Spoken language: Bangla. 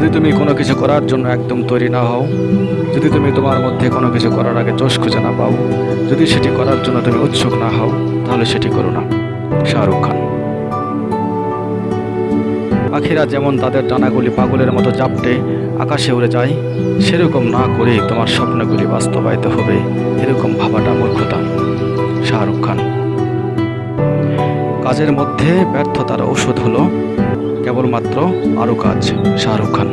যদি তুমি কোনো কিছু করার জন্য একদম তৈরি না হও, যদি তুমি তোমার মধ্যে কোনো কিছু করার আগে জোশ খুঁজে না পাও, যদি সেটি করার জন্য তুমি উৎসুক না হও, তাহলে সেটি করো না। শাহরুখ খান। পাখিরা যেমন তাদের ডানাগুলি পাগলের মতো জাপটে আকাশে উড়ে যায়, সেরকম না করে তোমার স্বপ্নগুলি বাস্তবায়িত হবে, এরকম ভাবাটা মূর্খতা। শাহরুখ খান। কাজের মধ্যে ব্যর্থতার ঔষধ হলো কেবলমাত্র আরও কাজ শাহরুখ খান।